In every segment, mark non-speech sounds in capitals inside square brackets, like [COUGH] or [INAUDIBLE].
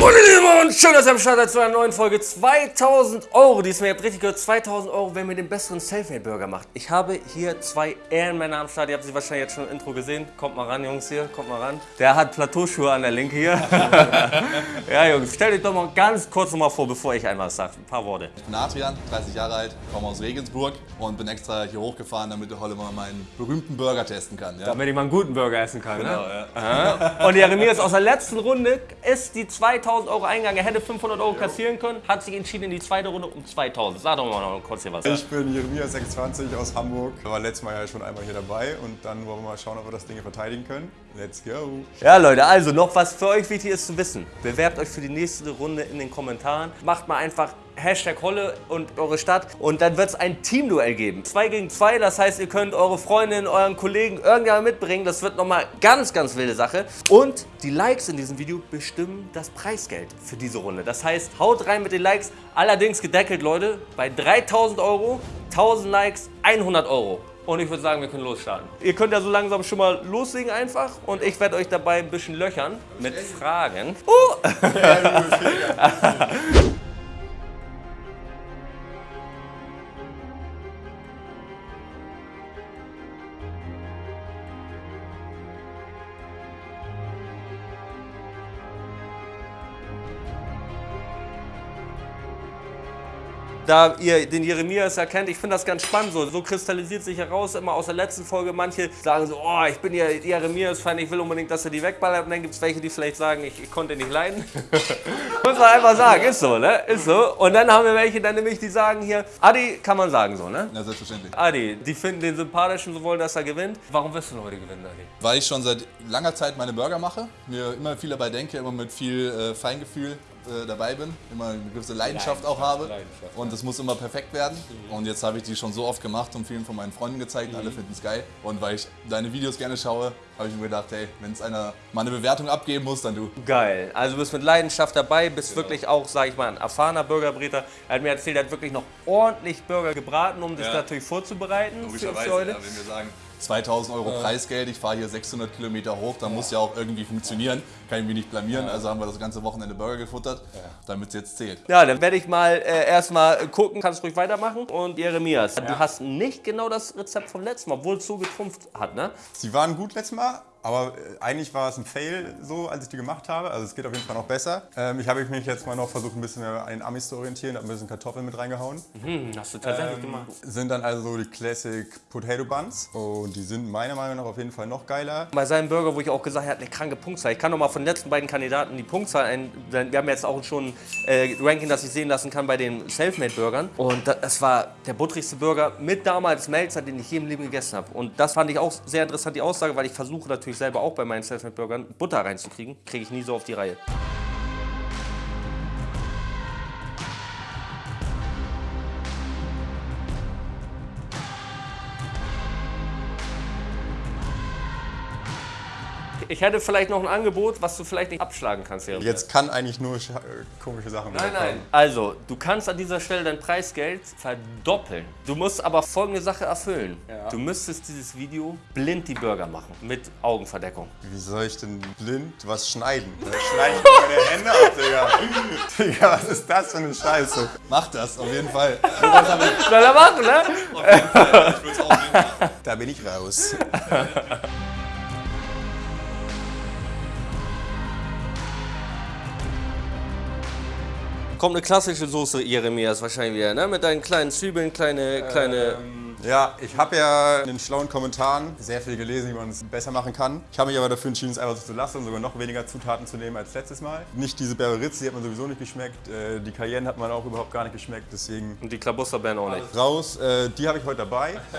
Und schön, dass ihr am Start seid zu einer neuen Folge. 2000 Euro, diesmal, ihr habt richtig gehört, 2000 Euro, wenn ihr den besseren Selfmade-Burger macht. Ich habe hier zwei Ehrenmänner am Start, ihr habt sie wahrscheinlich jetzt schon im Intro gesehen. Kommt mal ran, Jungs, hier, kommt mal ran. Der hat Plateauschuhe an der Linke hier. [LAUGHS] ja, Jungs, stellt euch doch mal ganz kurz noch mal vor, bevor ich einmal sage. Ein paar Worte. Ich bin Adrian, 30 Jahre alt, komme aus Regensburg und bin extra hier hochgefahren, damit der Holle mal meinen berühmten Burger testen kann. Ja? Damit ich mal einen guten Burger essen kann, Genau, ne? ja. Und Jeremias aus der letzten Runde ist die 2000 Euro eingegangen. Er hätte 500 Euro kassieren können, hat sich entschieden in die zweite Runde um 2000. Sag doch mal noch kurz hier was. Ich bin Jeremias 26 aus Hamburg. War letztes Mal ja schon einmal hier dabei und dann wollen wir mal schauen, ob wir das Ding verteidigen können. Let's go! Ja, Leute, also noch was für euch wichtig ist zu wissen. Bewerbt euch für die nächste Runde in den Kommentaren. Macht mal einfach Hashtag Holle und eure Stadt und dann wird es ein Teamduell geben. Zwei gegen zwei, das heißt, ihr könnt eure Freundin, euren Kollegen irgendjemand mitbringen. Das wird nochmal ganz, ganz wilde Sache. Und die Likes in diesem Video bestimmen das Preisgeld für diese Runde. Das heißt, haut rein mit den Likes. Allerdings gedeckelt, Leute, bei 3000 Euro, 1000 Likes, 100 Euro. Und ich würde sagen, wir können losstarten. Ihr könnt ja so langsam schon mal loslegen einfach und ich werde euch dabei ein bisschen löchern mit Fragen. Oh! [LAUGHS] da ihr den Jeremias erkennt, ich finde das ganz spannend so. So kristallisiert sich heraus immer aus der letzten Folge. Manche sagen so, oh, ich bin ja Jeremias-Fan, ich will unbedingt, dass er die wegballert. Und dann gibt es welche, die vielleicht sagen, ich, ich konnte nicht leiden. [LAUGHS] Muss man einfach sagen, ist so, ne? Ist so. Und dann haben wir welche, dann nämlich, die sagen hier, Adi, kann man sagen so, ne? Ja, selbstverständlich. Adi, die finden den sympathischen, so wollen, dass er gewinnt. Warum wirst du heute gewinnen, Adi? Weil ich schon seit langer Zeit meine Burger mache, mir immer viel dabei denke, immer mit viel äh, Feingefühl äh, dabei bin, immer eine gewisse Leidenschaft, auch habe Leidenschaft, und es muss immer perfekt werden. Und jetzt habe ich die schon so oft gemacht und vielen von meinen Freunden gezeigt, alle finden es geil. Und weil ich deine Videos gerne schaue, habe ich mir gedacht, hey, wenn es einer mal eine Bewertung abgeben muss, dann du. Geil. Also du bist mit Leidenschaft dabei, bist wirklich auch, sag ich mal, ein erfahrener Burgerbräter. Er hat mir erzählt, er hat wirklich noch ordentlich Burger gebraten, um das Ja. natürlich vorzubereiten Logischerweise, für ja, wenn wir sagen, 2000 Euro Preisgeld, ich fahre hier 600 Kilometer hoch, dann muss ja auch irgendwie funktionieren. Kann ich mich nicht blamieren, also haben wir das ganze Wochenende Burger gefuttert, damit es jetzt zählt. Ja, dann werde ich mal äh, erstmal gucken, kannst ruhig weitermachen. Und Jeremias, du hast nicht genau das Rezept vom letzten Mal, obwohl es so getrumpft hat, ne? Sie waren gut letztes Mal, aber äh, eigentlich war es ein Fail so, als ich die gemacht habe. Also es geht auf jeden Fall noch besser. Ähm, ich habe mich jetzt mal noch versucht, ein bisschen mehr an den Amis zu orientieren, habe ein bisschen Kartoffeln mit reingehauen. Hm, hast du tatsächlich Ähm, gemacht. sind dann also so die Classic Potato Buns und die sind meiner Meinung nach auf jeden Fall noch geiler. Bei seinem Burger, wo ich auch gesagt habe, er hat eine kranke Punktzahl. Ich kann noch mal von den letzten beiden Kandidaten die Punktzahl ein. Wir haben jetzt auch schon äh, Ranking, das ich sehen lassen kann bei den Selfmade-Burgern. Und das, das war der buttrigste Burger mit damals Melzer, den ich je im Leben gegessen habe. Und das fand ich auch sehr interessant, die Aussage, weil ich versuche natürlich selber auch bei meinen Selfmade-Burgern Butter reinzukriegen. Kriege ich nie so auf die Reihe. Ich hätte vielleicht noch ein Angebot, was du vielleicht nicht abschlagen kannst. Jeremy. Jetzt kann eigentlich nur äh, komische Sachen Nein, nein. Also, du kannst an dieser Stelle dein Preisgeld verdoppeln. Du musst aber folgende Sache erfüllen. Du müsstest dieses Video blind die Burger machen. Mit Augenverdeckung. Wie soll ich denn blind was schneiden? Da schneide ich mir meine Hände ab, Digga. [LAUGHS] Digga, was ist das für eine Scheiße? Mach das, auf jeden Fall. Schneller machen, ne? Ich will's auch sehen. Da bin ich raus. [LAUGHS] Kommt eine klassische Soße, Jeremias, wahrscheinlich wieder, ne? Mit deinen kleinen Zwiebeln, kleine, kleine... Ja, ich habe ja in den schlauen Kommentaren sehr viel gelesen, wie man es besser machen kann. Ich habe mich aber dafür entschieden, es einfach so zu lassen und sogar noch weniger Zutaten zu nehmen als letztes Mal. Nicht diese Berberitze, die hat man sowieso nicht geschmeckt. Äh, Die Cayenne hat man auch überhaupt gar nicht geschmeckt, deswegen Und die Klabusterbeeren auch nicht. raus. Äh, Die habe ich heute dabei. [LAUGHS]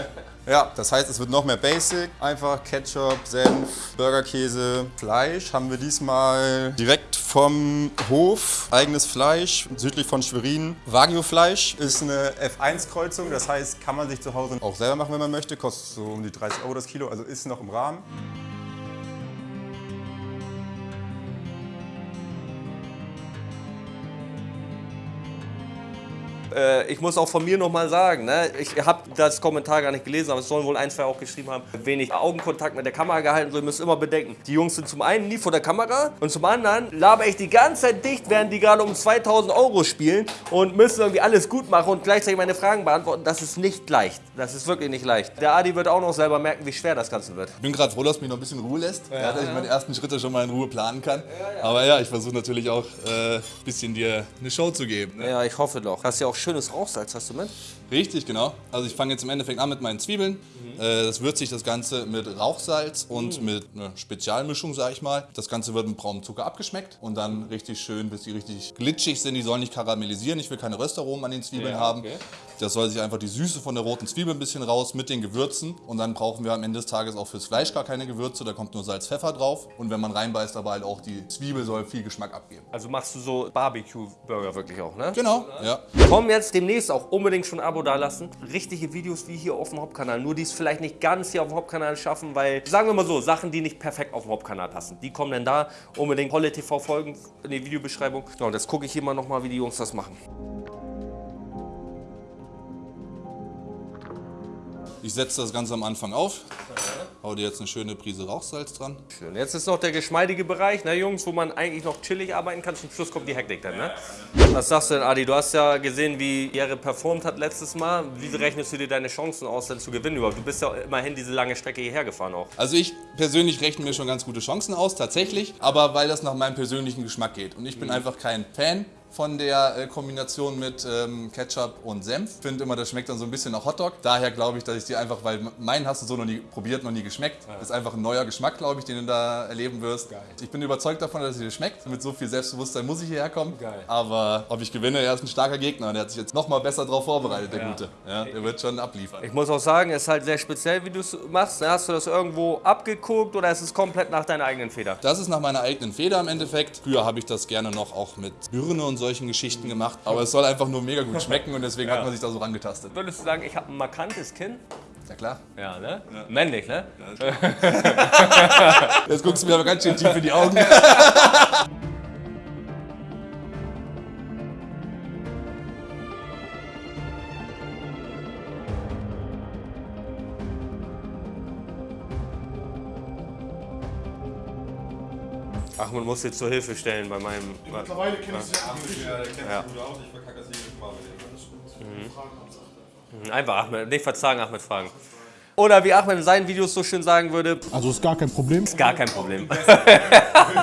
Ja, das heißt, es wird noch mehr Basic. Einfach Ketchup, Senf, Burgerkäse, Fleisch haben wir diesmal direkt vom Hof. Eigenes Fleisch, südlich von Schwerin. Wagyu-Fleisch ist eine F1-Kreuzung, das heißt, kann man sich zu Hause auch selber machen, wenn man möchte. Kostet so um die 30 Euro das Kilo, also ist noch im Rahmen. Äh, ich muss auch von mir nochmal sagen, ne? ich habe das Kommentar gar nicht gelesen, aber es sollen wohl ein, zwei auch geschrieben haben, wenig Augenkontakt mit der Kamera gehalten. So, ihr müsst immer bedenken, die Jungs sind zum einen nie vor der Kamera und zum anderen laber ich die ganze Zeit dicht, während die gerade um 2000 Euro spielen und müssen irgendwie alles gut machen und gleichzeitig meine Fragen beantworten. Das ist nicht leicht. Das ist wirklich nicht leicht. Der Adi wird auch noch selber merken, wie schwer das Ganze wird. Ich bin gerade froh, dass mich noch ein bisschen Ruhe lässt, ja, dass ich meine ersten Schritte schon mal in Ruhe planen kann. Aber ja, ich versuche natürlich auch ein äh, bisschen dir eine Show zu geben. Ne? Ja, ich hoffe doch. Hast ja auch schönes Rauchsalz, hast du mit? Richtig, genau. Also ich fange jetzt im Endeffekt an mit meinen Zwiebeln. Mhm. Äh, das würzt sich das Ganze mit Rauchsalz und mhm. mit einer Spezialmischung, sag ich mal. Das Ganze wird mit braunem Zucker abgeschmeckt und dann richtig schön, bis die richtig glitschig sind. Die sollen nicht karamellisieren. Ich will keine Röstaromen an den Zwiebeln ja, haben. Okay. Das soll sich einfach die Süße von der roten Zwiebel ein bisschen raus mit den Gewürzen. Und dann brauchen wir am Ende des Tages auch fürs Fleisch gar keine Gewürze. Da kommt nur Salz, Pfeffer drauf. Und wenn man reinbeißt, aber halt auch die Zwiebel soll viel Geschmack abgeben. Also machst du so Barbecue-Burger wirklich auch, ne? Genau, ja. Kommen jetzt demnächst auch unbedingt schon ein Abo dalassen. Richtige Videos wie hier auf dem Hauptkanal. Nur die es vielleicht nicht ganz hier auf dem Hauptkanal schaffen, weil, sagen wir mal so, Sachen, die nicht perfekt auf dem Hauptkanal passen. Die kommen dann da. Unbedingt Holle TV folgen in die Videobeschreibung. Und jetzt gucke ich hier mal nochmal, wie die Jungs das machen. Ich setze das Ganze am Anfang auf. Hau dir jetzt eine schöne Prise Rauchsalz dran. Schön. Jetzt ist noch der geschmeidige Bereich, ne Jungs, wo man eigentlich noch chillig arbeiten kann. Zum Schluss kommt die Hektik dann, ne? Was sagst du denn, Adi? Du hast ja gesehen, wie Jere performt hat letztes Mal. Wie rechnest du dir deine Chancen aus, denn zu gewinnen überhaupt? Du bist ja immerhin diese lange Strecke hierher gefahren auch. Also ich persönlich rechne mir schon ganz gute Chancen aus, tatsächlich. Aber weil das nach meinem persönlichen Geschmack geht. Und ich bin mhm. einfach kein Fan von der äh, Kombination mit ähm, Ketchup und Senf. Ich finde immer, das schmeckt dann so ein bisschen nach Hotdog. Daher glaube ich, dass ich die einfach, weil meinen hast du so noch nie probiert, noch nie geschmeckt. Ja. Ist einfach ein neuer Geschmack, glaube ich, den du da erleben wirst. Geil. Ich bin überzeugt davon, dass es dir schmeckt. Mit so viel Selbstbewusstsein muss ich hierher kommen. Geil. Aber ob ich gewinne, er ist ein starker Gegner. Der hat sich jetzt noch mal besser darauf vorbereitet, der ja. Gute. Ja, der wird schon abliefern. Ich muss auch sagen, es ist halt sehr speziell, wie du es machst. Hast du das irgendwo abgeguckt oder ist es komplett nach deiner eigenen Feder? Das ist nach meiner eigenen Feder im Endeffekt. Früher habe ich das gerne noch auch mit Birne und solchen Geschichten gemacht aber es soll einfach nur mega gut schmecken und deswegen ja. hat man sich da so rangetastet. Würdest du sagen, ich habe ein markantes Kinn? Ja klar. Ja, ne? Ja. Männlich, ne? Ja, Jetzt guckst du mir aber ganz schön tief in die Augen. [LAUGHS] Ach, man muss jetzt zur Hilfe stellen bei meinem. Mittlerweile kenne ich sie ja. Der kennt ja. gut aus, ich verkacke das jedes Mal mit dem. Mhm. Einfach Ahmed, nicht verzagen, Ahmed fragen. Oder wie Ahmed in seinen Videos so schön sagen würde. Also ist gar kein Problem. Ist gar kein Problem. [LAUGHS]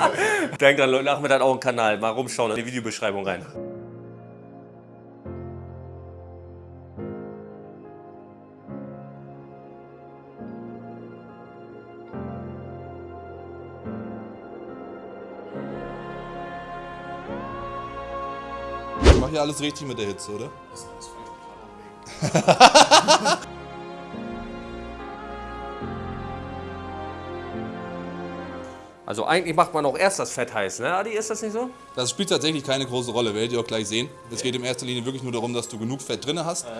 [LAUGHS] Denkt dran, Leute, Ahmed hat auch einen Kanal. Mal rumschauen in die Videobeschreibung rein. Ja alles richtig mit der Hitze, oder? [LAUGHS] Also eigentlich macht man auch erst das Fett heiß, ne Adi? Ist das nicht so? Das spielt tatsächlich keine große Rolle, werdet ihr auch gleich sehen. Es geht in erster Linie wirklich nur darum, dass du genug Fett drin hast. Ja.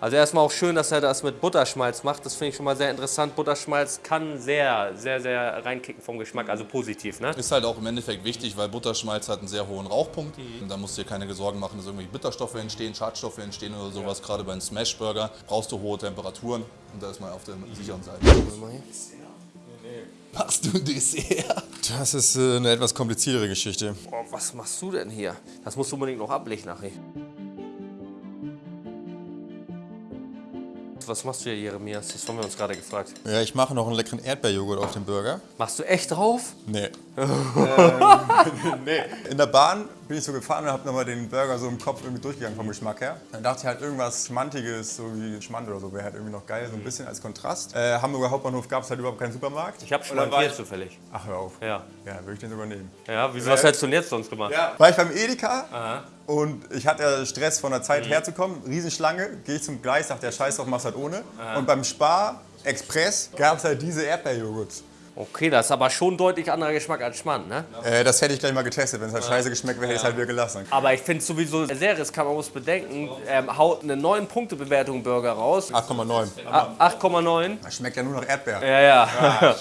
Also erstmal auch schön, dass er das mit Butterschmalz macht. Das finde ich schon mal sehr interessant. Butterschmalz kann sehr, sehr, sehr reinkicken vom Geschmack, also positiv. Ne? Ist halt auch im Endeffekt wichtig, weil Butterschmalz hat einen sehr hohen Rauchpunkt. Mhm. da musst du dir keine Sorgen machen, dass irgendwie Bitterstoffe entstehen, Schadstoffe entstehen oder sowas. Ja. Gerade beim Smashburger brauchst du hohe Temperaturen und da ist man auf der sicheren Seite. Machst du Dessert? Das ist äh, eine etwas kompliziertere Geschichte. Oh, was machst du denn hier? Das musst du unbedingt noch ablegen nachher. Was machst du hier, Jeremias? Das haben wir uns gerade gefragt. Ja, ich mache noch einen leckeren Erdbeerjoghurt auf den Burger. Machst du echt drauf? Nee. ähm, [LAUGHS] [LAUGHS] nee. In der Bahn bin ich so gefahren und habe nochmal den Burger so im Kopf irgendwie durchgegangen vom Geschmack her. Dann dachte ich halt irgendwas Schmantiges, so wie Schmand oder so, wäre halt irgendwie noch geil, so ein bisschen als Kontrast. Äh, Hamburger Hauptbahnhof gab es halt überhaupt keinen Supermarkt. Ich habe schmantiert zufällig. Ach, hör auf. Ja. Ja, würde ich den sogar nehmen. Ja, wieso, was hättest du denn jetzt sonst gemacht? Ja. War ich beim Edeka Aha. und ich hatte Stress von der Zeit mhm. herzukommen. Riesenschlange, gehe ich zum Gleis, dachte der Scheiß drauf, machst halt ohne. Aha. Und beim Spar Express gab es halt diese Erdbeerjoghurt. Okay, das ist aber schon deutlich anderer Geschmack als Schmand, ne? Äh, das hätte ich gleich mal getestet. Wenn es halt scheiße geschmeckt wäre, hätte ich es halt wieder gelassen. Aber ich finde es sowieso sehr riskant, man muss bedenken, ähm, haut eine 9-Punkte-Bewertung Burger raus. 8,9. A- 8,9. Das schmeckt ja nur nach Erdbeer. Ja, ja.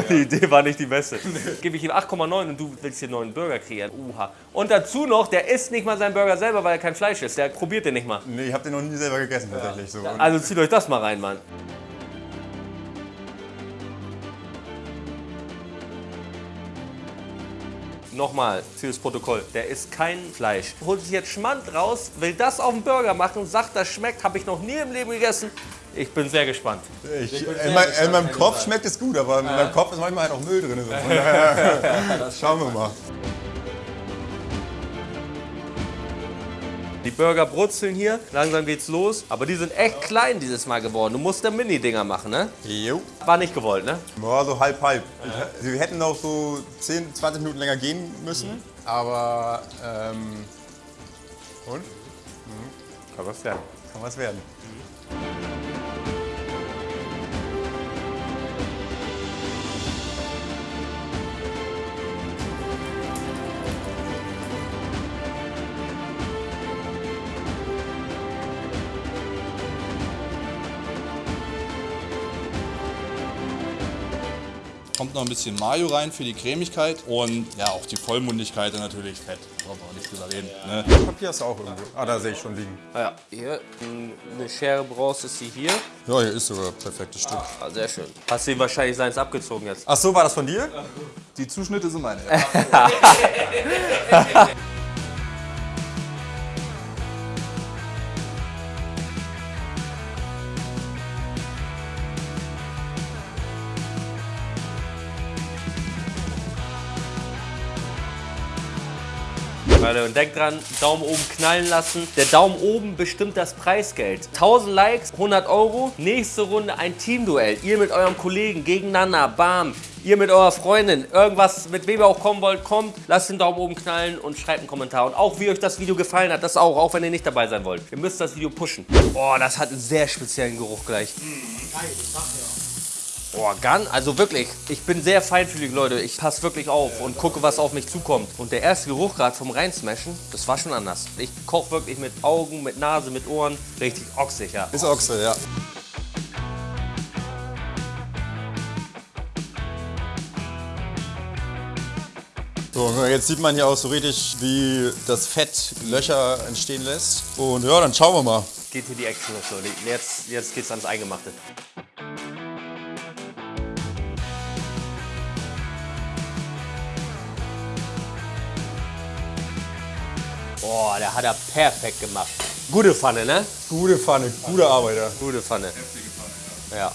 [LAUGHS] die Idee war nicht die beste. Gebe ich ihm 8,9 und du willst hier einen neuen Burger kreieren. Uha. Und dazu noch, der isst nicht mal seinen Burger selber, weil er kein Fleisch ist. Der probiert den nicht mal. Nee, ich habe den noch nie selber gegessen tatsächlich. So. Also zieht euch das mal rein, Mann. Nochmal fürs Protokoll, der isst kein Fleisch. Holt sich jetzt Schmand raus, will das auf den Burger machen und sagt, das schmeckt, habe ich noch nie im Leben gegessen. Ich bin sehr gespannt. ich, in, mein, in meinem Kopf schmeckt es gut, aber in meinem Kopf ist manchmal halt auch Müll drin. [LAUGHS] Schauen wir mal. Die Burger brutzeln hier, langsam geht's los. Aber die sind echt klein dieses Mal geworden. Du musst da Mini-Dinger machen, ne? Jo. War nicht gewollt, ne? Ja, so halb, halb. Ich, wir hätten noch so 10, 20 Minuten länger gehen müssen, aber ähm, und? Kann was werden. Kann was werden. Kommt noch ein bisschen Mayo rein für die Cremigkeit und ja, auch die Vollmundigkeit und natürlich Fett. Brauchen wir auch nicht drüber reden. Ne? Papier hast du auch irgendwo. Ah, da sehe ich schon liegen. Ah ja, hier, eine Schere brauchst, ist sie hier. Ja, hier ist sogar ein perfektes Stück. Ah, sehr schön. Hast du ihm wahrscheinlich seins abgezogen jetzt. Ach so, war das von dir? Die Zuschnitte sind meine. [LAUGHS] [LAUGHS] Leute, und denkt dran, Daumen oben knallen lassen. Der Daumen oben bestimmt das Preisgeld. 1000 Likes, 100 Euro. Nächste Runde ein Teamduell. Ihr mit eurem Kollegen gegeneinander, bam. Ihr mit eurer Freundin, irgendwas, mit wem ihr auch kommen wollt, kommt. Lasst den Daumen oben knallen und schreibt einen Kommentar. Und auch, wie euch das Video gefallen hat, das auch, auch wenn ihr nicht dabei sein wollt. Ihr müsst das Video pushen. Boah, das hat einen sehr speziellen Geruch gleich. Boah, Gun, also wirklich, ich bin sehr feinfühlig, Leute. Ich passe wirklich auf und gucke, was auf mich zukommt. Und der erste Geruch gerade vom Reinsmashen, das war schon anders. Ich koche wirklich mit Augen, mit Nase, mit Ohren. Richtig ochsig, ja. Ist Ochse, ja. So, jetzt sieht man hier auch so richtig, wie das Fett Löcher entstehen lässt. Und ja, dann schauen wir mal. Geht hier die Action los, Leute. Jetzt, jetzt geht's ans Eingemachte. Hat er perfekt gemacht. Gute Pfanne, ne? Gute Pfanne, guter Arbeiter. Gute Pfanne. Ja.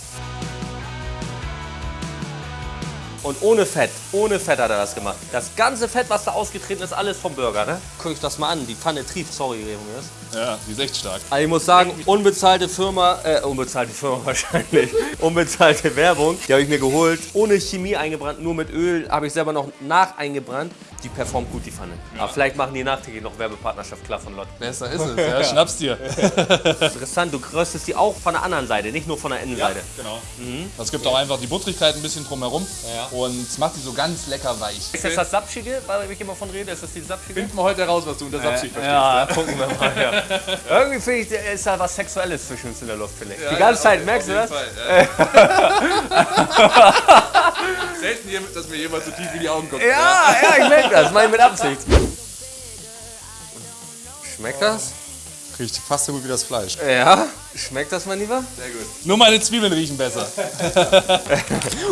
Und ohne Fett, ohne Fett hat er das gemacht. Das ganze Fett, was da ausgetreten ist, alles vom Burger, ne? Guck euch das mal an, die Pfanne trieft, sorry, Remus. Ja, die ist echt stark. Also ich muss sagen, unbezahlte Firma, äh, unbezahlte Firma [LAUGHS] wahrscheinlich, unbezahlte Werbung, die habe ich mir geholt, ohne Chemie eingebrannt, nur mit Öl, habe ich selber noch nach eingebrannt. Die performt gut, die Pfanne. Aber vielleicht machen die nachträglich noch Werbepartnerschaft klar von Lott. Besser ist es, [LAUGHS] ja, schnapp's dir. [LAUGHS] Interessant, du röstest die auch von der anderen Seite, nicht nur von der Innenseite. genau. Das gibt auch einfach die Buttrigkeit ein bisschen drumherum und es macht die so ganz lecker weich. Ist das das Sapschige, weil ich immer von rede? Ist das die Sapschige? Finden wir heute heraus, was du unter Sapsig verstehst. Ja, gucken wir mal. Ja. [LAUGHS] Irgendwie finde ich, ist da was Sexuelles zwischen uns in der Luft, finde ich. die ganze Zeit, merkst du das? Selten, dass mir jemand so tief in die Augen guckt. Ja, ja, ich merke das. Meine mit Absicht. Schmeckt das? Riecht fast so gut wie das Fleisch. Ja. Schmeckt das, mein Lieber? Nur meine Zwiebeln riechen besser. [LAUGHS]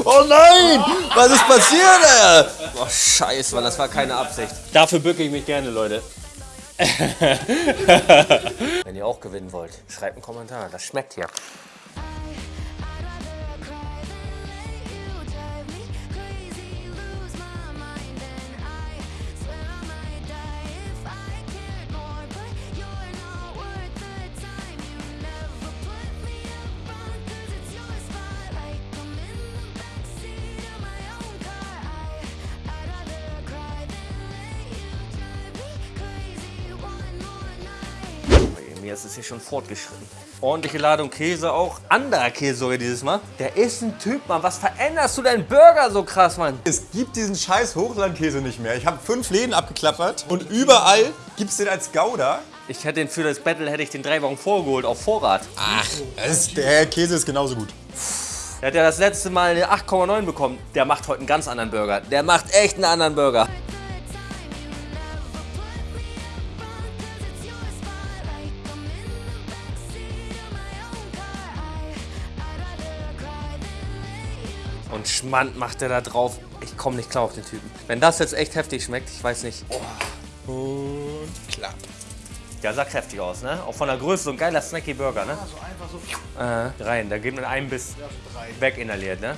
Oh nein! Was ist passiert, ey? Oh, scheiße, Mann, das war keine Absicht. Dafür bücke ich mich gerne, Leute. Wenn ihr auch gewinnen wollt, schreibt einen Kommentar. Das schmeckt hier. Jetzt ist hier schon fortgeschritten. Ordentliche Ladung Käse auch. Anderer Käse sogar dieses Mal. Der ist ein Typ, Mann. Was veränderst du deinen Burger so krass, Mann? Es gibt diesen scheiß Hochlandkäse nicht mehr. Ich habe fünf Läden abgeklappert und überall gibt es den als Gouda. Ich hätte den für das Battle hätte ich den drei Wochen vorgeholt auf Vorrat. Ach, das, der Käse ist genauso gut. Der hat ja das letzte Mal eine 8,9 bekommen. Der macht heute einen ganz anderen Burger. Der macht echt einen anderen Burger. Schmand macht er da drauf. Ich komme nicht klar auf den Typen. Wenn das jetzt echt heftig schmeckt, ich weiß nicht. Oh, Und klapp. der sah kräftig aus, ne? Auch von der Größe so ein geiler snacky Burger, ne? So einfach so. Äh, rein, da geht mit einem Biss weg inhaliert, ne?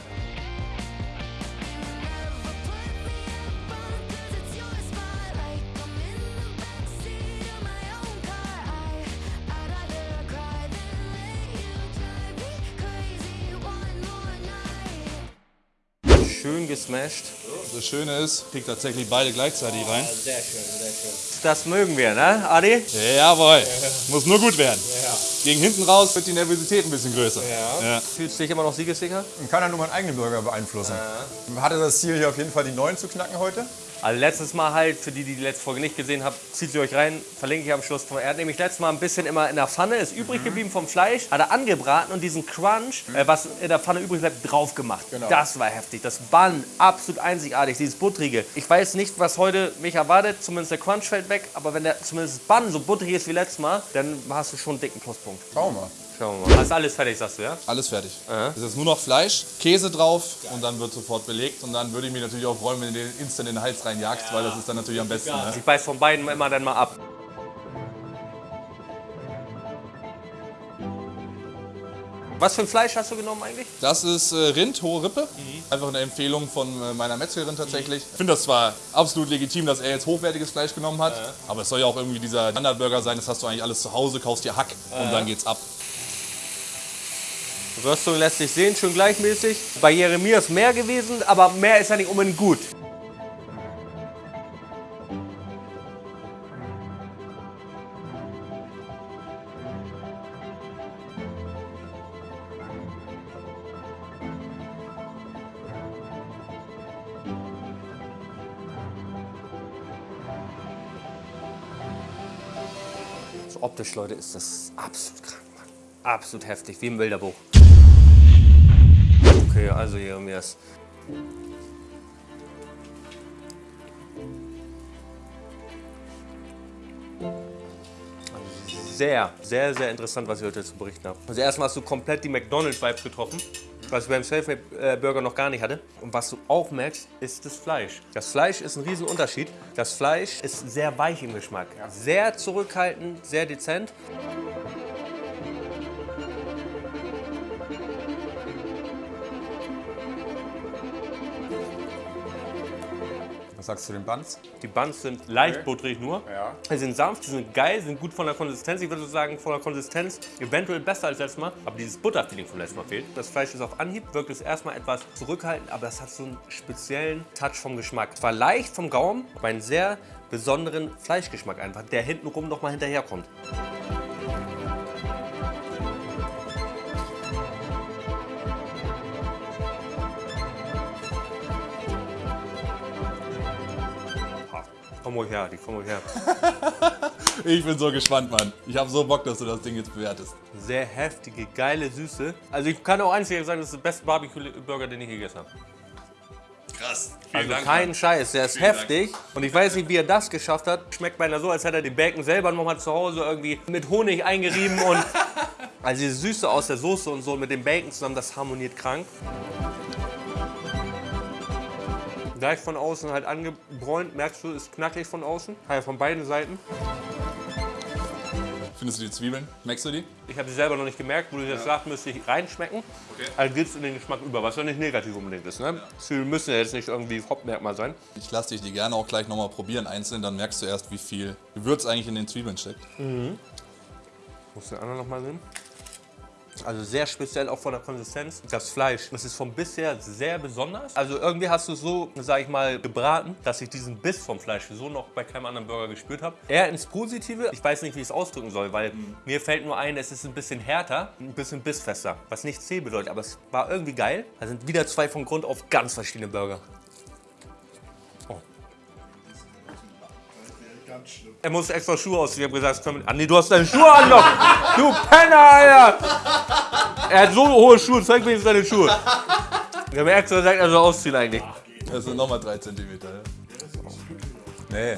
Schön gesmashed. Das Schöne ist, kriegt tatsächlich beide gleichzeitig rein. Sehr schön, sehr schön. Das mögen wir, ne, Adi? Jawohl. Muss nur gut werden. Gegen hinten raus wird die Nervosität ein bisschen größer. Ja. Fühlst du dich immer noch siegessicher? Man kann ja nur meinen eigenen Burger beeinflussen. Hatte das Ziel hier auf jeden Fall die neuen zu knacken heute. Also letztes Mal halt, für die, die die letzte Folge nicht gesehen haben, zieht sie euch rein, verlinke ich am Schluss. Er hat nämlich letztes Mal ein bisschen immer in der Pfanne, ist übrig geblieben vom Fleisch, hat er angebraten und diesen Crunch, äh, was in der Pfanne übrig bleibt, drauf gemacht. Das war heftig. Das Bun, absolut einzigartig, dieses buttrige. Ich weiß nicht, was heute mich erwartet, zumindest der Crunch fällt weg, aber wenn der zumindest das Bun so butterig ist wie letztes Mal, dann hast du schon einen dicken Pluspunkt. Schauen wir mal. Schauen wir mal. Ist alles fertig, sagst du, ja? Alles fertig. Es ist jetzt nur noch Fleisch, Käse drauf und dann wird sofort belegt. Und dann würde ich mich natürlich auch freuen, wenn du den instant in den Hals reinjagst, weil das ist dann natürlich am besten. Ne? Ich beiß von beiden immer dann mal ab. Was für ein Fleisch hast du genommen eigentlich? Das ist äh, Rind, hohe Rippe. Einfach eine Empfehlung von äh, meiner Metzgerin tatsächlich. Ich finde das zwar absolut legitim, dass er jetzt hochwertiges Fleisch genommen hat, aber es soll ja auch irgendwie dieser Standardburger sein. Das hast du eigentlich alles zu Hause, kaufst dir Hack und dann geht's ab. Röstung lässt sich sehen, schön gleichmäßig. Bei Jeremia ist mehr gewesen, aber mehr ist ja nicht unbedingt gut. So optisch, Leute, ist das absolut krank, Mann. Absolut heftig, wie im Bilderbuch. Okay, also Jeremias. Sehr, sehr, sehr interessant, was ich heute zu berichten habe. Also erstmal hast du komplett die McDonald's-Vibes getroffen, was ich beim Selfmade-Burger noch gar nicht hatte. Und was du auch merkst, ist das Fleisch. Das Fleisch ist ein Riesenunterschied. Das Fleisch ist sehr weich im Geschmack. Sehr zurückhaltend, sehr dezent. Was sagst du zu den Buns? Die Buns sind leicht butterig nur. Ja. Sie sind sanft, sie sind geil, sind gut von der Konsistenz. Ich würde sagen, von der Konsistenz eventuell besser als letztes Mal. Aber dieses Butterfeeling vom letzten Mal fehlt. Das Fleisch ist auf Anhieb, wirkt es erstmal etwas zurückhaltend, aber es hat so einen speziellen Touch vom Geschmack. Es war leicht vom Gaumen, aber einen sehr besonderen Fleischgeschmack einfach, der hintenrum noch mal hinterherkommt. Komm ruhig her, die komm ruhig her. [LAUGHS] Ich bin so gespannt, Mann. Ich habe so Bock, dass du das Ding jetzt bewertest. Sehr heftige, geile Süße. Also ich kann auch einzig sagen, das ist der beste Barbecue-Burger, den ich je gegessen habe. Krass. Also kein Scheiß, der ist heftig. Und ich weiß nicht, wie er das geschafft hat. Schmeckt beinahe so, als hätte er den Bacon selber nochmal zu Hause irgendwie mit Honig eingerieben. Und [LAUGHS] also diese Süße aus der Soße und so mit dem Bacon zusammen, das harmoniert krank. Gleich von außen halt angebräunt, merkst du, ist knackig von außen. Halt von beiden Seiten. Findest du die Zwiebeln? Merkst du die? Ich habe sie selber noch nicht gemerkt, wo du das sagst, müsste ich reinschmecken. Also geht es in den Geschmack über, was ja nicht negativ unbedingt ist. Ne? Zwiebeln müssen ja jetzt nicht irgendwie Hauptmerkmal sein. Ich lasse dich die gerne auch gleich nochmal probieren, einzeln, dann merkst du erst, wie viel Gewürz eigentlich in den Zwiebeln steckt. Muss den anderen noch mal sehen. Also sehr speziell auch von der Konsistenz. Das Fleisch, das ist vom Biss her sehr besonders. Also irgendwie hast du es so, sag ich mal, gebraten, dass ich diesen Biss vom Fleisch so noch bei keinem anderen Burger gespürt habe. Eher ins Positive. Ich weiß nicht, wie ich es ausdrücken soll, weil mir fällt nur ein, es ist ein bisschen härter, ein bisschen bissfester. Was nicht zäh bedeutet, aber es war irgendwie geil. Da sind wieder zwei von Grund auf ganz verschiedene Burger. Ganz schlimm. Er muss extra Schuhe ausziehen. Ich habe gesagt, komm, ah, nee, du hast deine Schuhe an noch. Du Penner, Alter. Er hat so hohe Schuhe. Zeig mir jetzt deine Schuhe. Ich habe extra gesagt, er soll ausziehen eigentlich. Das sind nochmal 3 cm. Nee.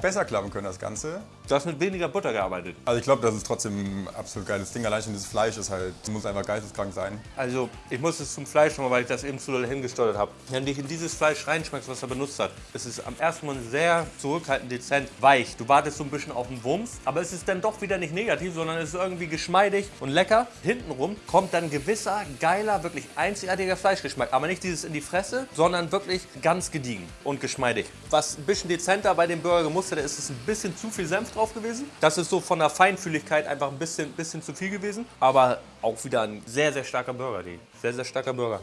Besser klappen können das Ganze. Du hast mit weniger Butter gearbeitet. Also ich glaube, das ist trotzdem ein absolut geiles Ding. Allein schon das Fleisch ist halt, muss einfach geisteskrank sein. Also, ich muss es zum Fleisch nochmal, weil ich das eben zu doll hingesteuert habe. Wenn du in dieses Fleisch reinschmeckst, was er benutzt hat, es ist am ersten Mal sehr zurückhaltend, dezent, weich. Du wartest so ein bisschen auf den Wumms, aber es ist dann doch wieder nicht negativ, sondern es ist irgendwie geschmeidig und lecker. Hintenrum kommt dann gewisser, geiler, wirklich einzigartiger Fleischgeschmack. Aber nicht dieses in die Fresse, sondern wirklich ganz gediegen und geschmeidig. Was ein bisschen dezenter bei dem Burger gemustert ist, ist ein bisschen zu viel Senf drauf gewesen. Das ist so von der Feinfühligkeit einfach ein bisschen, bisschen zu viel gewesen. Aber auch wieder ein sehr, sehr starker Burger, die. Sehr, sehr starker Burger.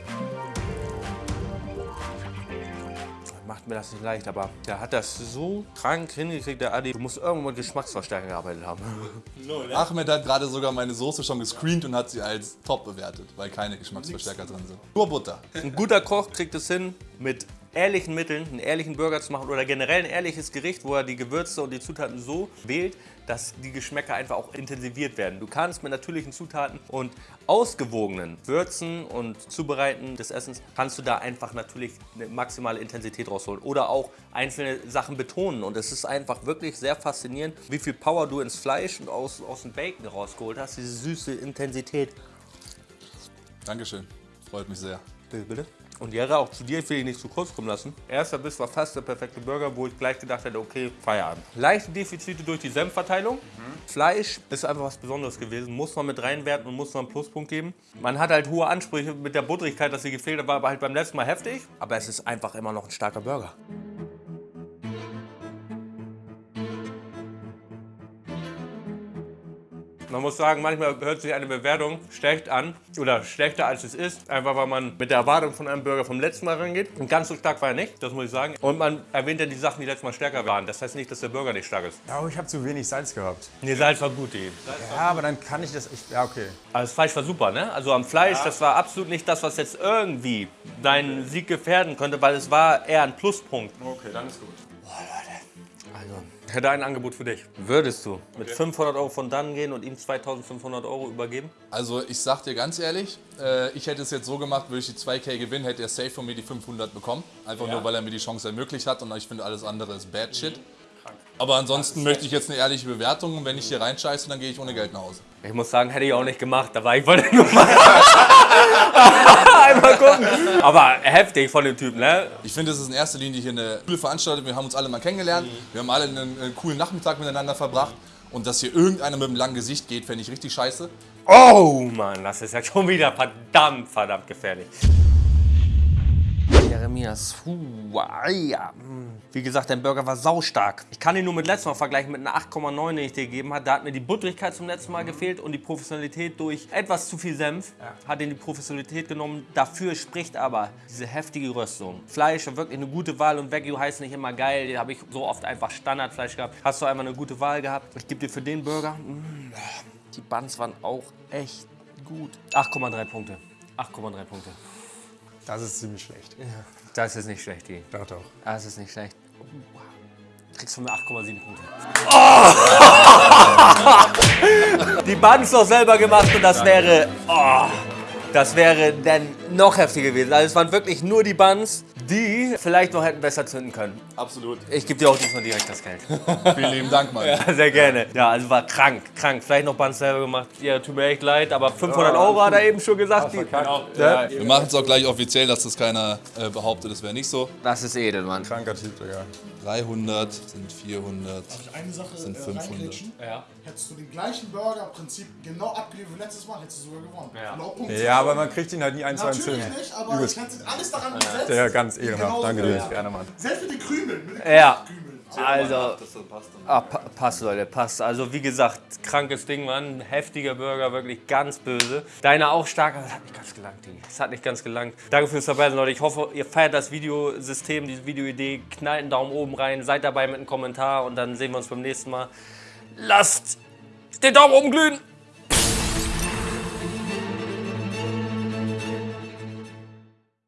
Macht mir das nicht leicht, aber der hat das so krank hingekriegt, der Adi. Du musst irgendwo mit Geschmacksverstärker gearbeitet haben. [LAUGHS] Ahmed hat gerade sogar meine Soße schon gescreent und hat sie als top bewertet, weil keine Geschmacksverstärker drin sind. Nur Butter. Ein guter Koch kriegt es hin, mit ehrlichen Mitteln einen ehrlichen Burger zu machen oder generell ein ehrliches Gericht, wo er die Gewürze und die Zutaten so wählt, dass die Geschmäcker einfach auch intensiviert werden. Du kannst mit natürlichen Zutaten und ausgewogenen Würzen und Zubereiten des Essens, kannst du da einfach natürlich eine maximale Intensität rausholen oder auch einzelne Sachen betonen. Und es ist einfach wirklich sehr faszinierend, wie viel Power du ins Fleisch und aus, aus dem Bacon rausgeholt hast, diese süße Intensität. Dankeschön. Freut mich sehr. Bitte, bitte. Und Jera, auch zu dir will ich nicht zu kurz kommen lassen. Erster Biss war fast der perfekte Burger, wo ich gleich gedacht hätte, okay, Feierabend. Leichte Defizite durch die Senfverteilung. Fleisch ist einfach was Besonderes gewesen, muss man mit reinwerten und muss man einen Pluspunkt geben. Man hat halt hohe Ansprüche mit der Butterigkeit, dass sie gefehlt hat, war aber halt beim letzten Mal heftig. Aber es ist einfach immer noch ein starker Burger. Man muss sagen, manchmal hört sich eine Bewertung schlecht an oder schlechter als es ist, einfach weil man mit der Erwartung von einem Burger vom letzten Mal rangeht. Und ganz so stark war er nicht, das muss ich sagen. Und man erwähnt ja die Sachen, die letztes Mal stärker waren. Das heißt nicht, dass der Burger nicht stark ist. Ja, aber ich habe zu wenig Salz gehabt. Nee, Salz war gut, die. Ja, aber dann kann ich das. Ich, ja, okay. Aber das Fleisch war super, ne? Also am Fleisch, das war absolut nicht das, was jetzt irgendwie deinen Sieg gefährden könnte, weil es war eher ein Pluspunkt. Okay, dann ist gut. Also, ich hätte ein Angebot für dich. Würdest du mit 500 Euro von dann gehen und ihm 2500 Euro übergeben? Also ich sag dir ganz ehrlich, äh, ich hätte es jetzt so gemacht, würde ich die 2K gewinnen, hätte er safe von mir die 500 bekommen. Einfach nur, weil er mir die Chance ermöglicht hat und ich finde alles andere ist bad shit. Aber ansonsten möchte ich jetzt eine ehrliche Bewertung und wenn ich hier reinscheiße, dann gehe ich ohne Geld nach Hause. Ich muss sagen, hätte ich auch nicht gemacht. Da war ich wollte nur mal einmal gucken. Aber heftig von dem Typen, ne? Ich finde, es ist in erster Linie hier eine coole Veranstaltung. Wir haben uns alle mal kennengelernt. Wir haben alle einen, einen coolen Nachmittag miteinander verbracht. Und dass hier irgendeiner mit einem langen Gesicht geht, fände ich richtig scheiße. Oh Mann, das ist ja schon wieder verdammt, verdammt gefährlich. Jeremias, puh, ja. hm. Wie gesagt, dein Burger war saustark. Ich kann ihn nur mit letztem Mal vergleichen mit einer 8,9, den ich dir gegeben habe. Da hat mir die Butterigkeit zum letzten Mal gefehlt und die Professionalität durch etwas zu viel Senf hat ihn die Professionalität genommen. Dafür spricht aber diese heftige Röstung. Fleisch war wirklich eine gute Wahl und Wagyu heißt nicht immer geil. Den habe ich so oft einfach Standardfleisch gehabt. Hast du einmal eine gute Wahl gehabt? Ich gebe dir für den Burger, mm, die Buns waren auch echt gut. 8,3 Punkte. 8,3 Punkte. Das ist ziemlich schlecht. Das ist nicht schlecht, die. Doch, doch. Das ist nicht schlecht. Oh, wow. Kriegst von mir 8,7 Punkte. Oh! [LAUGHS] Die Buns noch selber gemacht und das wäre. Oh, das wäre dann noch heftiger gewesen. Also es waren wirklich nur die Buns, die vielleicht noch hätten besser zünden können. Absolut. Ich gebe dir auch diesmal direkt das Geld. [LAUGHS] Vielen lieben Dank, Mann. Ja, sehr gerne. Ja, also war krank, krank. Vielleicht noch Buns selber gemacht. Ja, tut mir echt leid, aber 500 Euro hat er eben schon gesagt. Die, ja, Wir machen es auch gleich offiziell, dass das keiner äh, behauptet, das wäre nicht so. das ist edel, Mann. Kranker Typ, Digga. 300 sind 400. Eine Sache Sind äh, 500. reingrätschen. Ja. Hättest du den gleichen Burger im Prinzip genau abgeliefert wie letztes Mal, hättest du sogar gewonnen. Ja. Punkt. Ja, aber man kriegt ihn halt nie eins zu eins Natürlich hin. nicht, aber Übelst. ich hätte alles daran gesetzt. Ja, ganz ehrenhaft. Genauso Danke dir. ja. Gerne, Mann. Selbst mit den Krümeln. Mit den Ja. Krümeln. Also, Das passt ah, pa passt, Leute, passt. Also, wie gesagt, krankes Ding, Mann. Heftiger Burger, wirklich ganz böse. Deiner auch stark, aber das hat nicht ganz gelangt, Digi. Das hat nicht ganz gelangt. Danke fürs dabei sein, Leute. Ich hoffe, ihr feiert das Videosystem, diese Videoidee. Knallt einen Daumen oben rein, seid dabei mit einem Kommentar und dann sehen wir uns beim nächsten Mal. Lasst den Daumen oben glühen!